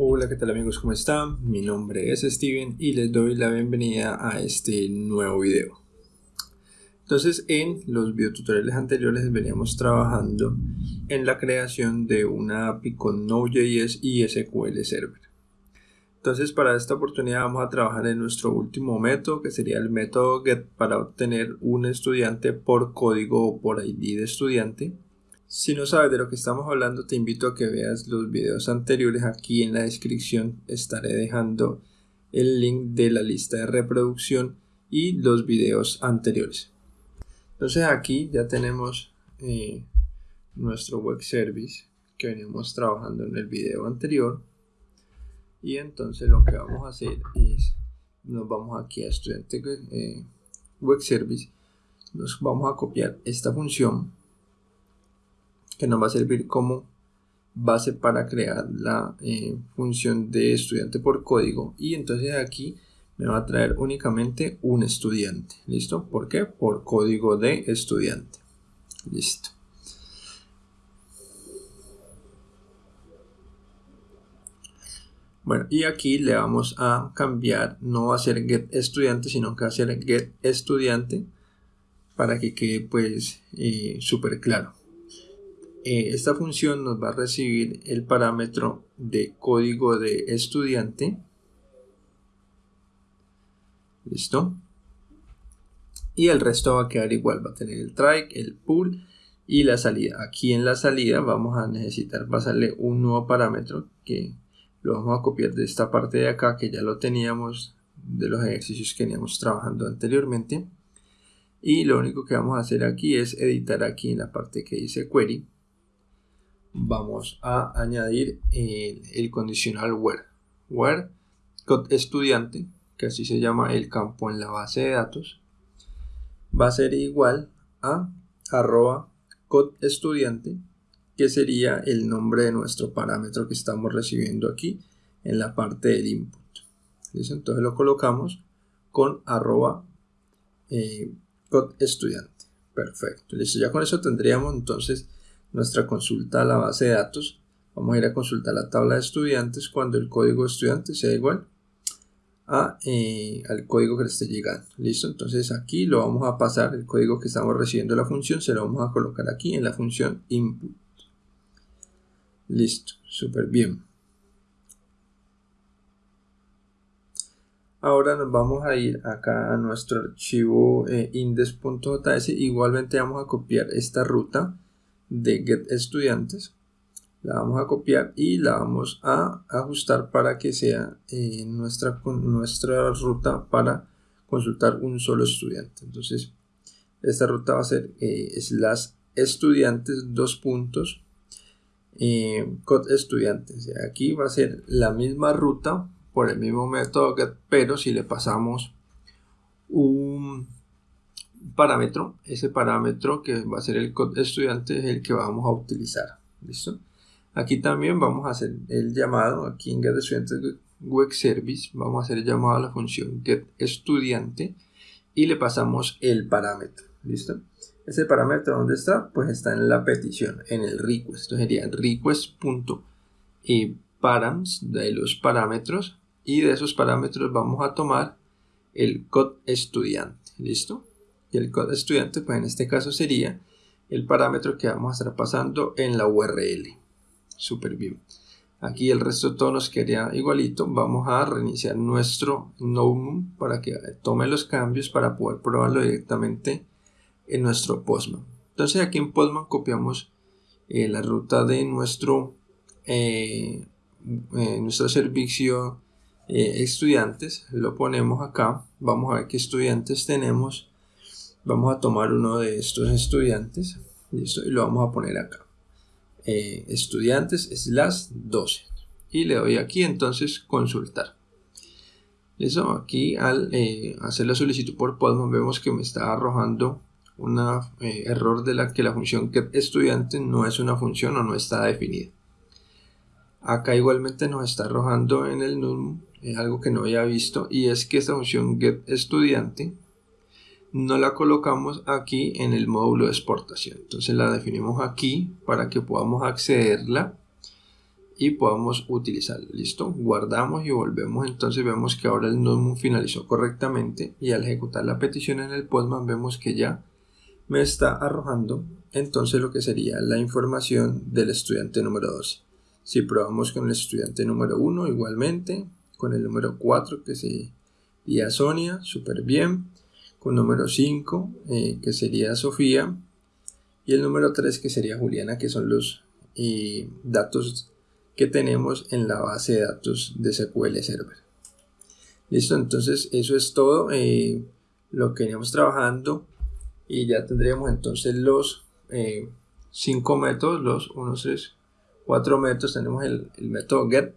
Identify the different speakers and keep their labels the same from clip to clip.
Speaker 1: Hola, ¿qué tal amigos? ¿Cómo están? Mi nombre es Steven y les doy la bienvenida a este nuevo video. Entonces, en los videotutoriales anteriores veníamos trabajando en la creación de una API con Node.js y SQL Server. Entonces, para esta oportunidad vamos a trabajar en nuestro último método, que sería el método get para obtener un estudiante por código o por ID de estudiante si no sabes de lo que estamos hablando, te invito a que veas los videos anteriores. Aquí en la descripción estaré dejando el link de la lista de reproducción y los videos anteriores. Entonces aquí ya tenemos eh, nuestro web service que veníamos trabajando en el video anterior. Y entonces lo que vamos a hacer es, nos vamos aquí a estudiante eh, web service, nos vamos a copiar esta función que nos va a servir como base para crear la eh, función de estudiante por código. Y entonces aquí me va a traer únicamente un estudiante. Listo ¿por qué? por código de estudiante. Listo. Bueno, y aquí le vamos a cambiar, no va a ser get estudiante, sino que va a ser get estudiante para que quede pues eh, súper claro. Eh, esta función nos va a recibir el parámetro de código de estudiante. ¿Listo? Y el resto va a quedar igual, va a tener el try, el pull y la salida. Aquí en la salida vamos a necesitar pasarle un nuevo parámetro que lo vamos a copiar de esta parte de acá que ya lo teníamos de los ejercicios que veníamos trabajando anteriormente. Y lo único que vamos a hacer aquí es editar aquí en la parte que dice query vamos a añadir el, condicional where. Where estudiante, que así se llama el campo en la base de datos, va a ser igual a arroba code estudiante, que sería el nombre de nuestro parámetro que estamos recibiendo aquí en la parte del input. Entonces lo colocamos con arroba eh, estudiante. Perfecto. Listo. Ya con eso tendríamos entonces nuestra consulta a la base de datos. Vamos a ir a consultar la tabla de estudiantes cuando el código estudiante sea igual a, eh, al código que le esté llegando. Listo, entonces aquí lo vamos a pasar, el código que estamos recibiendo la función, se lo vamos a colocar aquí en la función input. Listo, súper bien. Ahora nos vamos a ir acá a nuestro archivo eh, index.js. Igualmente vamos a copiar esta ruta de get estudiantes. La vamos a copiar y la vamos a ajustar para que sea eh, nuestra, nuestra ruta para consultar un solo estudiante. Entonces esta ruta va a ser eh, slash estudiantes dos puntos eh, estudiantes. Aquí va a ser la misma ruta por el mismo método get pero si le pasamos un parámetro, ese parámetro que va a ser el code estudiante es el que vamos a utilizar. ¿Listo? Aquí también vamos a hacer el llamado, aquí en get estudiantes web service, vamos a hacer el llamado a la función get estudiante y le pasamos el parámetro. ¿Listo? Ese parámetro, ¿dónde está? Pues está en la petición, en el request. Esto sería request.params de los parámetros y de esos parámetros vamos a tomar el code estudiante. ¿Listo? Y el code estudiante pues en este caso sería el parámetro que vamos a estar pasando en la URL súper bien. Aquí el resto todo nos quedaría igualito. Vamos a reiniciar nuestro Node para que tome los cambios para poder probarlo directamente en nuestro Postman. Entonces aquí en Postman copiamos eh, la ruta de nuestro eh, eh, nuestro servicio estudiantes. Lo ponemos acá. Vamos a ver qué estudiantes tenemos vamos a tomar uno de estos estudiantes y lo vamos a poner acá. Eh, estudiantes slash 12 y le doy aquí entonces consultar. Eso aquí al eh, hacer la solicitud por Postman vemos que me está arrojando un eh, error de la que la función get estudiante no es una función o no está definida. Acá igualmente nos está arrojando en el num algo que no había visto y es que esta función get estudiante no la colocamos aquí en el módulo de exportación entonces la definimos aquí para que podamos accederla y podamos utilizarlo. Listo, guardamos y volvemos. Entonces vemos que ahora el Node finalizó correctamente y al ejecutar la petición en el Postman vemos que ya me está arrojando entonces lo que sería la información del estudiante número 12. Si probamos con el estudiante número 1 igualmente, con el número 4 que sería Sonia, súper bien, con número 5 eh, que sería Sofía y el número 3 que sería Juliana, que son los eh, datos que tenemos en la base de datos de SQL Server. Listo, entonces eso es todo eh, lo que veníamos trabajando y ya tendríamos entonces los eh, cinco métodos, los 1, 3, 4 métodos. Tenemos el, el, método get,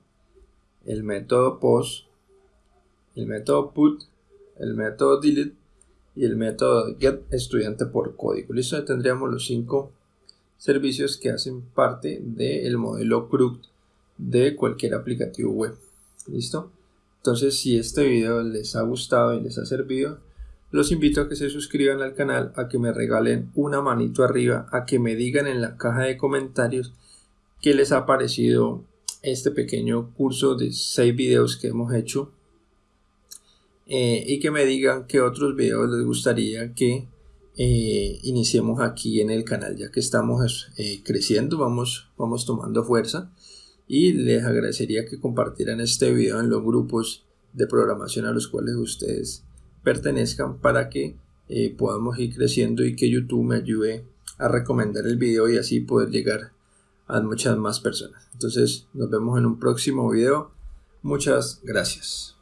Speaker 1: el método post, el método put, el método delete y el método get estudiante por código. Listo, ya tendríamos los cinco servicios que hacen parte del modelo CRUD de cualquier aplicativo web. ¿Listo? Entonces, si este video les ha gustado y les ha servido, los invito a que se suscriban al canal, a que me regalen una manito arriba, a que me digan en la caja de comentarios qué les ha parecido este pequeño curso de 6 videos que hemos hecho eh, y que me digan qué otros videos les gustaría que eh, iniciemos aquí en el canal ya que estamos eh, creciendo vamos, vamos tomando fuerza y les agradecería que compartieran este video en los grupos de programación a los cuales ustedes pertenezcan para que podamos ir creciendo y que YouTube me ayude a recomendar el video y así poder llegar a muchas más personas. Entonces nos vemos en un próximo video. Muchas gracias.